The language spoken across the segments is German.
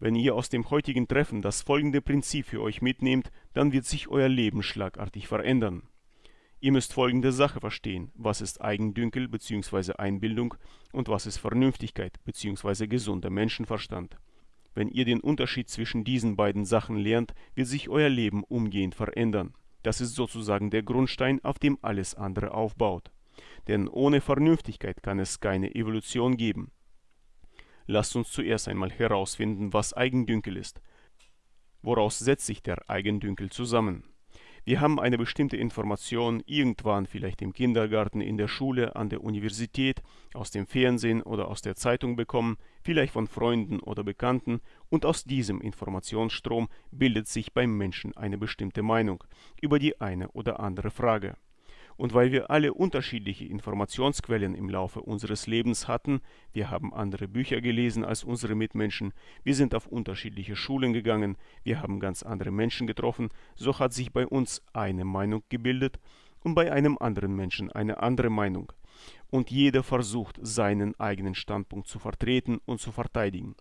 Wenn ihr aus dem heutigen Treffen das folgende Prinzip für euch mitnehmt, dann wird sich euer Leben schlagartig verändern. Ihr müsst folgende Sache verstehen, was ist Eigendünkel bzw. Einbildung und was ist Vernünftigkeit bzw. gesunder Menschenverstand. Wenn ihr den Unterschied zwischen diesen beiden Sachen lernt, wird sich euer Leben umgehend verändern. Das ist sozusagen der Grundstein, auf dem alles andere aufbaut. Denn ohne Vernünftigkeit kann es keine Evolution geben. Lasst uns zuerst einmal herausfinden, was Eigendünkel ist. Woraus setzt sich der Eigendünkel zusammen? Wir haben eine bestimmte Information irgendwann vielleicht im Kindergarten, in der Schule, an der Universität, aus dem Fernsehen oder aus der Zeitung bekommen, vielleicht von Freunden oder Bekannten und aus diesem Informationsstrom bildet sich beim Menschen eine bestimmte Meinung über die eine oder andere Frage. Und weil wir alle unterschiedliche Informationsquellen im Laufe unseres Lebens hatten, wir haben andere Bücher gelesen als unsere Mitmenschen, wir sind auf unterschiedliche Schulen gegangen, wir haben ganz andere Menschen getroffen, so hat sich bei uns eine Meinung gebildet und bei einem anderen Menschen eine andere Meinung. Und jeder versucht, seinen eigenen Standpunkt zu vertreten und zu verteidigen.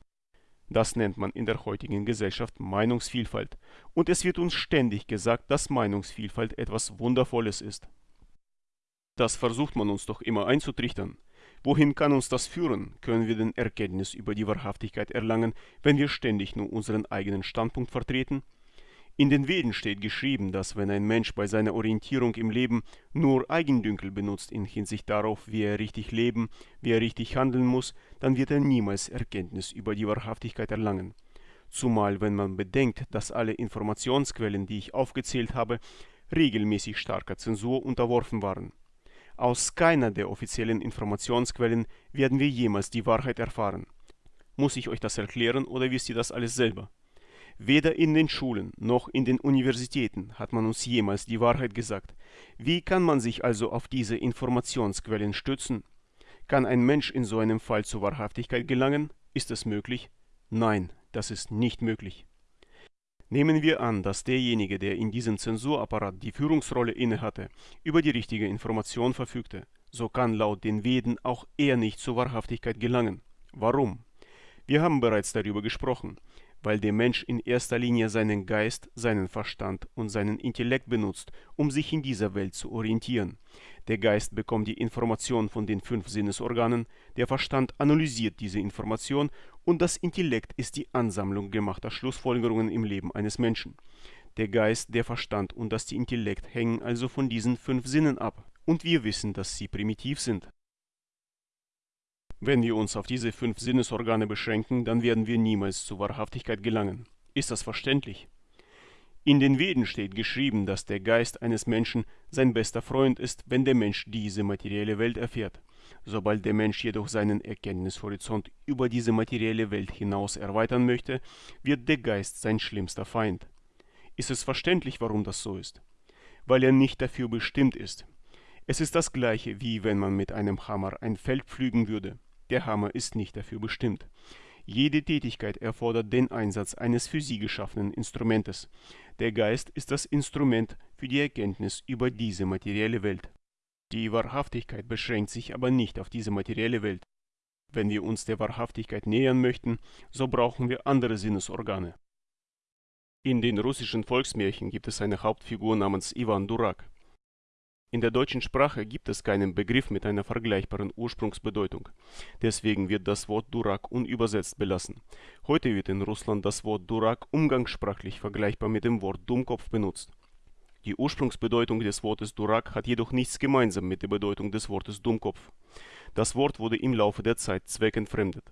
Das nennt man in der heutigen Gesellschaft Meinungsvielfalt. Und es wird uns ständig gesagt, dass Meinungsvielfalt etwas Wundervolles ist. Das versucht man uns doch immer einzutrichtern. Wohin kann uns das führen? Können wir denn Erkenntnis über die Wahrhaftigkeit erlangen, wenn wir ständig nur unseren eigenen Standpunkt vertreten? In den Veden steht geschrieben, dass wenn ein Mensch bei seiner Orientierung im Leben nur Eigendünkel benutzt in Hinsicht darauf, wie er richtig leben, wie er richtig handeln muss, dann wird er niemals Erkenntnis über die Wahrhaftigkeit erlangen. Zumal wenn man bedenkt, dass alle Informationsquellen, die ich aufgezählt habe, regelmäßig starker Zensur unterworfen waren. Aus keiner der offiziellen Informationsquellen werden wir jemals die Wahrheit erfahren. Muss ich euch das erklären oder wisst ihr das alles selber? Weder in den Schulen noch in den Universitäten hat man uns jemals die Wahrheit gesagt. Wie kann man sich also auf diese Informationsquellen stützen? Kann ein Mensch in so einem Fall zur Wahrhaftigkeit gelangen? Ist es möglich? Nein, das ist nicht möglich. Nehmen wir an, dass derjenige, der in diesem Zensurapparat die Führungsrolle innehatte, über die richtige Information verfügte, so kann laut den Veden auch er nicht zur Wahrhaftigkeit gelangen. Warum? Wir haben bereits darüber gesprochen weil der Mensch in erster Linie seinen Geist, seinen Verstand und seinen Intellekt benutzt, um sich in dieser Welt zu orientieren. Der Geist bekommt die Information von den fünf Sinnesorganen, der Verstand analysiert diese Information und das Intellekt ist die Ansammlung gemachter Schlussfolgerungen im Leben eines Menschen. Der Geist, der Verstand und das Intellekt hängen also von diesen fünf Sinnen ab. Und wir wissen, dass sie primitiv sind. Wenn wir uns auf diese fünf Sinnesorgane beschränken, dann werden wir niemals zur Wahrhaftigkeit gelangen. Ist das verständlich? In den Veden steht geschrieben, dass der Geist eines Menschen sein bester Freund ist, wenn der Mensch diese materielle Welt erfährt. Sobald der Mensch jedoch seinen Erkenntnishorizont über diese materielle Welt hinaus erweitern möchte, wird der Geist sein schlimmster Feind. Ist es verständlich, warum das so ist? Weil er nicht dafür bestimmt ist. Es ist das gleiche, wie wenn man mit einem Hammer ein Feld pflügen würde. Der Hammer ist nicht dafür bestimmt. Jede Tätigkeit erfordert den Einsatz eines für sie geschaffenen Instrumentes. Der Geist ist das Instrument für die Erkenntnis über diese materielle Welt. Die Wahrhaftigkeit beschränkt sich aber nicht auf diese materielle Welt. Wenn wir uns der Wahrhaftigkeit nähern möchten, so brauchen wir andere Sinnesorgane. In den russischen Volksmärchen gibt es eine Hauptfigur namens Ivan Durak. In der deutschen Sprache gibt es keinen Begriff mit einer vergleichbaren Ursprungsbedeutung. Deswegen wird das Wort Durak unübersetzt belassen. Heute wird in Russland das Wort Durak umgangssprachlich vergleichbar mit dem Wort Dummkopf benutzt. Die Ursprungsbedeutung des Wortes Durak hat jedoch nichts gemeinsam mit der Bedeutung des Wortes Dummkopf. Das Wort wurde im Laufe der Zeit zweckentfremdet.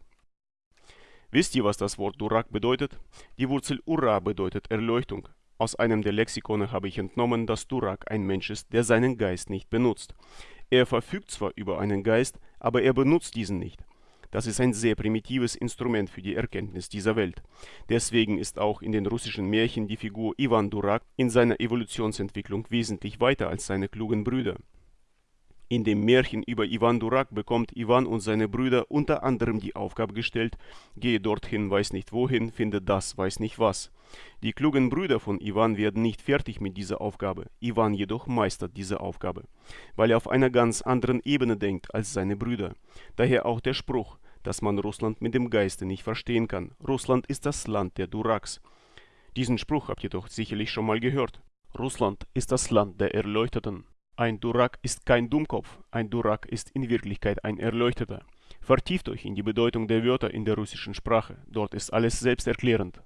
Wisst ihr, was das Wort Durak bedeutet? Die Wurzel Ura bedeutet Erleuchtung. Aus einem der Lexikone habe ich entnommen, dass Durak ein Mensch ist, der seinen Geist nicht benutzt. Er verfügt zwar über einen Geist, aber er benutzt diesen nicht. Das ist ein sehr primitives Instrument für die Erkenntnis dieser Welt. Deswegen ist auch in den russischen Märchen die Figur Ivan Durak in seiner Evolutionsentwicklung wesentlich weiter als seine klugen Brüder. In dem Märchen über Ivan Durak bekommt Ivan und seine Brüder unter anderem die Aufgabe gestellt, gehe dorthin, weiß nicht wohin, finde das, weiß nicht was. Die klugen Brüder von Ivan werden nicht fertig mit dieser Aufgabe, Ivan jedoch meistert diese Aufgabe, weil er auf einer ganz anderen Ebene denkt als seine Brüder. Daher auch der Spruch, dass man Russland mit dem Geiste nicht verstehen kann. Russland ist das Land der Duraks. Diesen Spruch habt ihr doch sicherlich schon mal gehört. Russland ist das Land der Erleuchteten. Ein Durak ist kein Dummkopf, ein Durak ist in Wirklichkeit ein Erleuchteter. Vertieft euch in die Bedeutung der Wörter in der russischen Sprache, dort ist alles selbsterklärend.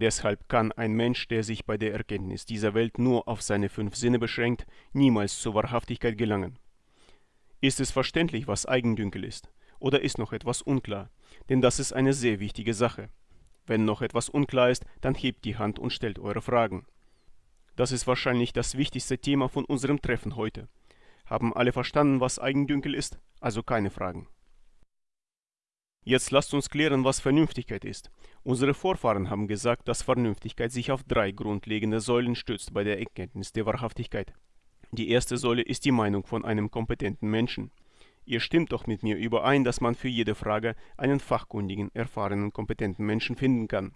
Deshalb kann ein Mensch, der sich bei der Erkenntnis dieser Welt nur auf seine fünf Sinne beschränkt, niemals zur Wahrhaftigkeit gelangen. Ist es verständlich, was Eigendünkel ist? Oder ist noch etwas unklar? Denn das ist eine sehr wichtige Sache. Wenn noch etwas unklar ist, dann hebt die Hand und stellt eure Fragen. Das ist wahrscheinlich das wichtigste Thema von unserem Treffen heute. Haben alle verstanden, was Eigendünkel ist? Also keine Fragen. Jetzt lasst uns klären, was Vernünftigkeit ist. Unsere Vorfahren haben gesagt, dass Vernünftigkeit sich auf drei grundlegende Säulen stützt bei der Erkenntnis der Wahrhaftigkeit. Die erste Säule ist die Meinung von einem kompetenten Menschen. Ihr stimmt doch mit mir überein, dass man für jede Frage einen fachkundigen, erfahrenen, kompetenten Menschen finden kann.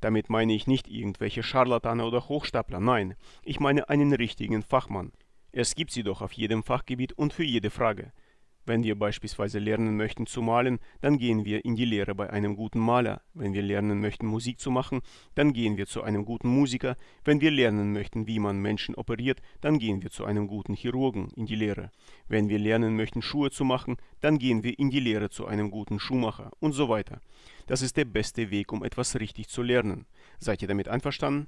Damit meine ich nicht irgendwelche Scharlatane oder Hochstapler, nein, ich meine einen richtigen Fachmann. Es gibt sie doch auf jedem Fachgebiet und für jede Frage. Wenn wir beispielsweise lernen möchten zu malen, dann gehen wir in die Lehre bei einem guten Maler. Wenn wir lernen möchten Musik zu machen, dann gehen wir zu einem guten Musiker. Wenn wir lernen möchten, wie man Menschen operiert, dann gehen wir zu einem guten Chirurgen in die Lehre. Wenn wir lernen möchten Schuhe zu machen, dann gehen wir in die Lehre zu einem guten Schuhmacher und so weiter. Das ist der beste Weg, um etwas richtig zu lernen. Seid ihr damit einverstanden?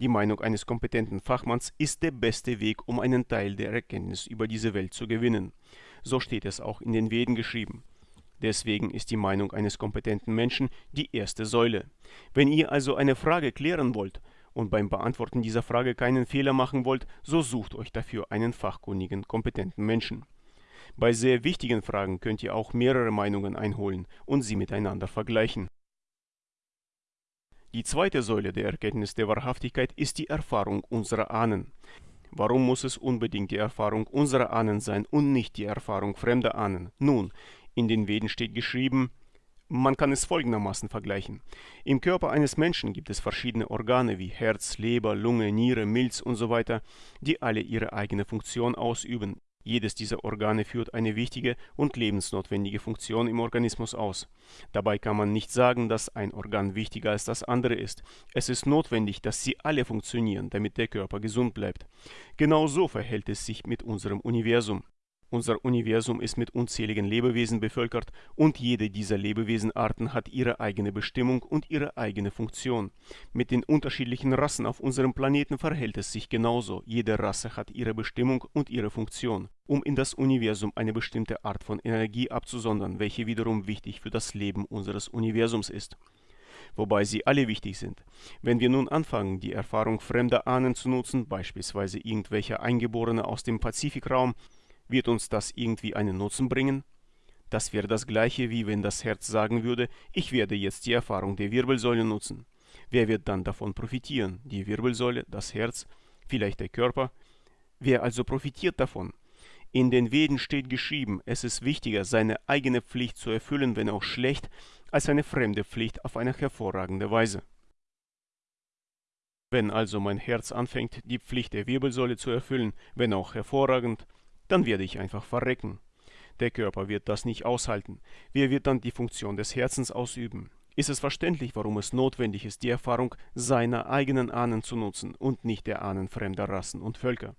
Die Meinung eines kompetenten Fachmanns ist der beste Weg, um einen Teil der Erkenntnis über diese Welt zu gewinnen. So steht es auch in den Veden geschrieben. Deswegen ist die Meinung eines kompetenten Menschen die erste Säule. Wenn ihr also eine Frage klären wollt und beim Beantworten dieser Frage keinen Fehler machen wollt, so sucht euch dafür einen fachkundigen, kompetenten Menschen. Bei sehr wichtigen Fragen könnt ihr auch mehrere Meinungen einholen und sie miteinander vergleichen. Die zweite Säule der Erkenntnis der Wahrhaftigkeit ist die Erfahrung unserer Ahnen. Warum muss es unbedingt die Erfahrung unserer Ahnen sein und nicht die Erfahrung fremder Ahnen? Nun, in den Veden steht geschrieben, man kann es folgendermaßen vergleichen. Im Körper eines Menschen gibt es verschiedene Organe wie Herz, Leber, Lunge, Niere, Milz usw., so die alle ihre eigene Funktion ausüben. Jedes dieser Organe führt eine wichtige und lebensnotwendige Funktion im Organismus aus. Dabei kann man nicht sagen, dass ein Organ wichtiger als das andere ist. Es ist notwendig, dass sie alle funktionieren, damit der Körper gesund bleibt. Genau so verhält es sich mit unserem Universum. Unser Universum ist mit unzähligen Lebewesen bevölkert und jede dieser Lebewesenarten hat ihre eigene Bestimmung und ihre eigene Funktion. Mit den unterschiedlichen Rassen auf unserem Planeten verhält es sich genauso. Jede Rasse hat ihre Bestimmung und ihre Funktion, um in das Universum eine bestimmte Art von Energie abzusondern, welche wiederum wichtig für das Leben unseres Universums ist wobei sie alle wichtig sind. Wenn wir nun anfangen, die Erfahrung fremder Ahnen zu nutzen, beispielsweise irgendwelche Eingeborene aus dem Pazifikraum, wird uns das irgendwie einen Nutzen bringen? Das wäre das gleiche, wie wenn das Herz sagen würde, ich werde jetzt die Erfahrung der Wirbelsäule nutzen. Wer wird dann davon profitieren? Die Wirbelsäule, das Herz, vielleicht der Körper? Wer also profitiert davon? In den Veden steht geschrieben, es ist wichtiger, seine eigene Pflicht zu erfüllen, wenn auch schlecht, als eine fremde Pflicht auf eine hervorragende Weise. Wenn also mein Herz anfängt, die Pflicht der Wirbelsäule zu erfüllen, wenn auch hervorragend, dann werde ich einfach verrecken. Der Körper wird das nicht aushalten. Wer wird dann die Funktion des Herzens ausüben? Ist es verständlich, warum es notwendig ist, die Erfahrung seiner eigenen Ahnen zu nutzen und nicht der Ahnen fremder Rassen und Völker?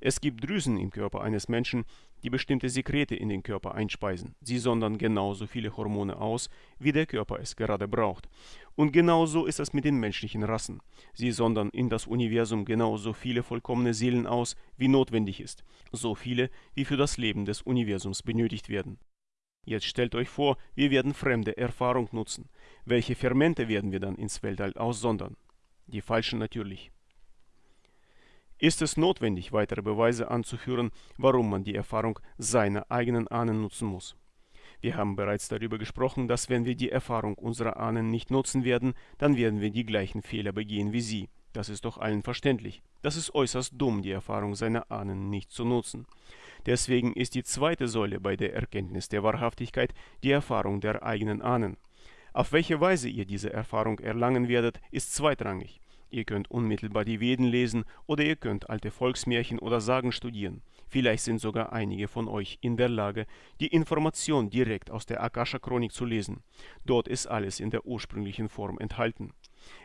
Es gibt Drüsen im Körper eines Menschen, die bestimmte Sekrete in den Körper einspeisen. Sie sondern genauso viele Hormone aus, wie der Körper es gerade braucht. Und genauso ist es mit den menschlichen Rassen. Sie sondern in das Universum genauso viele vollkommene Seelen aus, wie notwendig ist. So viele, wie für das Leben des Universums benötigt werden. Jetzt stellt euch vor, wir werden fremde Erfahrung nutzen. Welche Fermente werden wir dann ins Weltall aussondern? Die falschen natürlich. Ist es notwendig, weitere Beweise anzuführen, warum man die Erfahrung seiner eigenen Ahnen nutzen muss? Wir haben bereits darüber gesprochen, dass wenn wir die Erfahrung unserer Ahnen nicht nutzen werden, dann werden wir die gleichen Fehler begehen wie sie. Das ist doch allen verständlich. Das ist äußerst dumm, die Erfahrung seiner Ahnen nicht zu nutzen. Deswegen ist die zweite Säule bei der Erkenntnis der Wahrhaftigkeit die Erfahrung der eigenen Ahnen. Auf welche Weise ihr diese Erfahrung erlangen werdet, ist zweitrangig. Ihr könnt unmittelbar die Veden lesen oder ihr könnt alte Volksmärchen oder Sagen studieren. Vielleicht sind sogar einige von euch in der Lage, die Information direkt aus der Akasha-Chronik zu lesen. Dort ist alles in der ursprünglichen Form enthalten.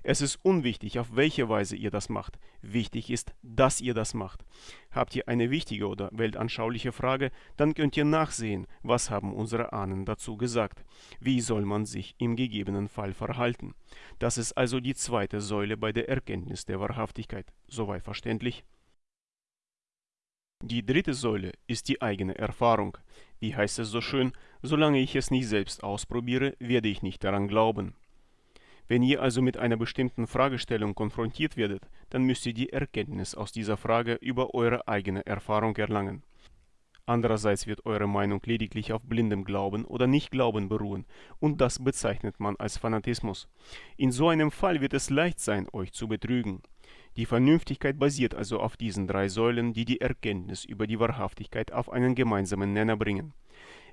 Es ist unwichtig, auf welche Weise ihr das macht. Wichtig ist, dass ihr das macht. Habt ihr eine wichtige oder weltanschauliche Frage, dann könnt ihr nachsehen, was haben unsere Ahnen dazu gesagt. Wie soll man sich im gegebenen Fall verhalten? Das ist also die zweite Säule bei der Erkenntnis der Wahrhaftigkeit. Soweit verständlich? Die dritte Säule ist die eigene Erfahrung. Wie heißt es so schön, solange ich es nicht selbst ausprobiere, werde ich nicht daran glauben. Wenn ihr also mit einer bestimmten Fragestellung konfrontiert werdet, dann müsst ihr die Erkenntnis aus dieser Frage über eure eigene Erfahrung erlangen. Andererseits wird eure Meinung lediglich auf blindem Glauben oder Nichtglauben beruhen, und das bezeichnet man als Fanatismus. In so einem Fall wird es leicht sein, euch zu betrügen. Die Vernünftigkeit basiert also auf diesen drei Säulen, die die Erkenntnis über die Wahrhaftigkeit auf einen gemeinsamen Nenner bringen.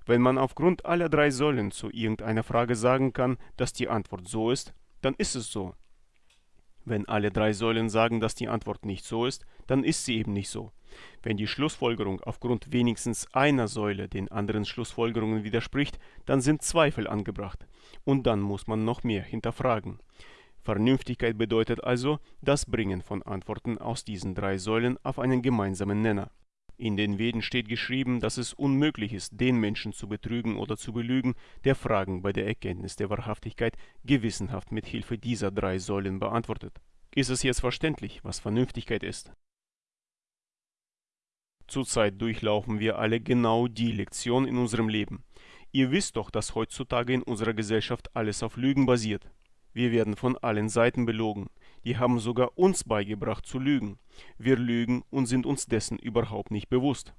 Wenn man aufgrund aller drei Säulen zu irgendeiner Frage sagen kann, dass die Antwort so ist, dann ist es so. Wenn alle drei Säulen sagen, dass die Antwort nicht so ist, dann ist sie eben nicht so. Wenn die Schlussfolgerung aufgrund wenigstens einer Säule den anderen Schlussfolgerungen widerspricht, dann sind Zweifel angebracht. Und dann muss man noch mehr hinterfragen. Vernünftigkeit bedeutet also das Bringen von Antworten aus diesen drei Säulen auf einen gemeinsamen Nenner. In den Veden steht geschrieben, dass es unmöglich ist, den Menschen zu betrügen oder zu belügen, der Fragen bei der Erkenntnis der Wahrhaftigkeit gewissenhaft mit Hilfe dieser drei Säulen beantwortet. Ist es jetzt verständlich, was Vernünftigkeit ist? Zurzeit durchlaufen wir alle genau die Lektion in unserem Leben. Ihr wisst doch, dass heutzutage in unserer Gesellschaft alles auf Lügen basiert. Wir werden von allen Seiten belogen. Die haben sogar uns beigebracht zu lügen. Wir lügen und sind uns dessen überhaupt nicht bewusst.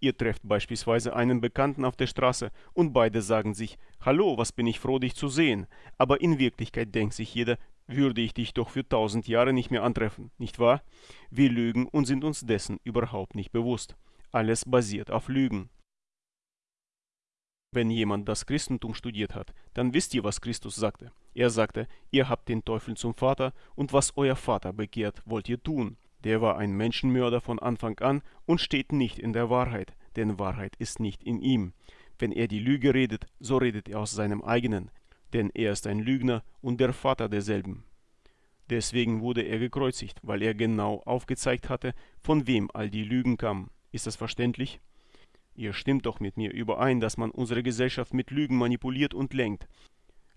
Ihr trefft beispielsweise einen Bekannten auf der Straße und beide sagen sich, Hallo, was bin ich froh, dich zu sehen. Aber in Wirklichkeit denkt sich jeder, würde ich dich doch für tausend Jahre nicht mehr antreffen, nicht wahr? Wir lügen und sind uns dessen überhaupt nicht bewusst. Alles basiert auf Lügen. Wenn jemand das Christentum studiert hat, dann wisst ihr, was Christus sagte. Er sagte, ihr habt den Teufel zum Vater und was euer Vater begehrt, wollt ihr tun. Der war ein Menschenmörder von Anfang an und steht nicht in der Wahrheit, denn Wahrheit ist nicht in ihm. Wenn er die Lüge redet, so redet er aus seinem eigenen, denn er ist ein Lügner und der Vater derselben. Deswegen wurde er gekreuzigt, weil er genau aufgezeigt hatte, von wem all die Lügen kamen. Ist das verständlich? Ihr stimmt doch mit mir überein, dass man unsere Gesellschaft mit Lügen manipuliert und lenkt.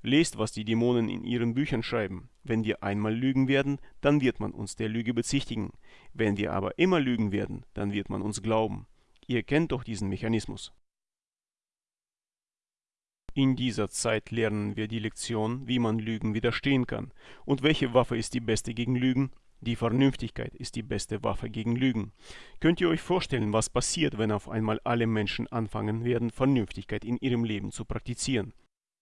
Lest, was die Dämonen in ihren Büchern schreiben. Wenn wir einmal lügen werden, dann wird man uns der Lüge bezichtigen. Wenn wir aber immer lügen werden, dann wird man uns glauben. Ihr kennt doch diesen Mechanismus. In dieser Zeit lernen wir die Lektion, wie man Lügen widerstehen kann. Und welche Waffe ist die beste gegen Lügen? Die Vernünftigkeit ist die beste Waffe gegen Lügen. Könnt ihr euch vorstellen, was passiert, wenn auf einmal alle Menschen anfangen werden, Vernünftigkeit in ihrem Leben zu praktizieren?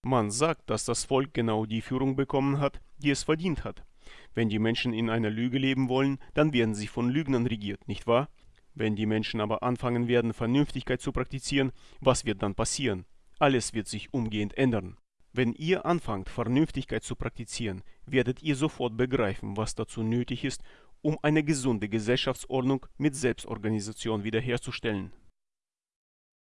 Man sagt, dass das Volk genau die Führung bekommen hat, die es verdient hat. Wenn die Menschen in einer Lüge leben wollen, dann werden sie von Lügnern regiert, nicht wahr? Wenn die Menschen aber anfangen werden, Vernünftigkeit zu praktizieren, was wird dann passieren? Alles wird sich umgehend ändern. Wenn ihr anfangt, Vernünftigkeit zu praktizieren, werdet ihr sofort begreifen, was dazu nötig ist, um eine gesunde Gesellschaftsordnung mit Selbstorganisation wiederherzustellen.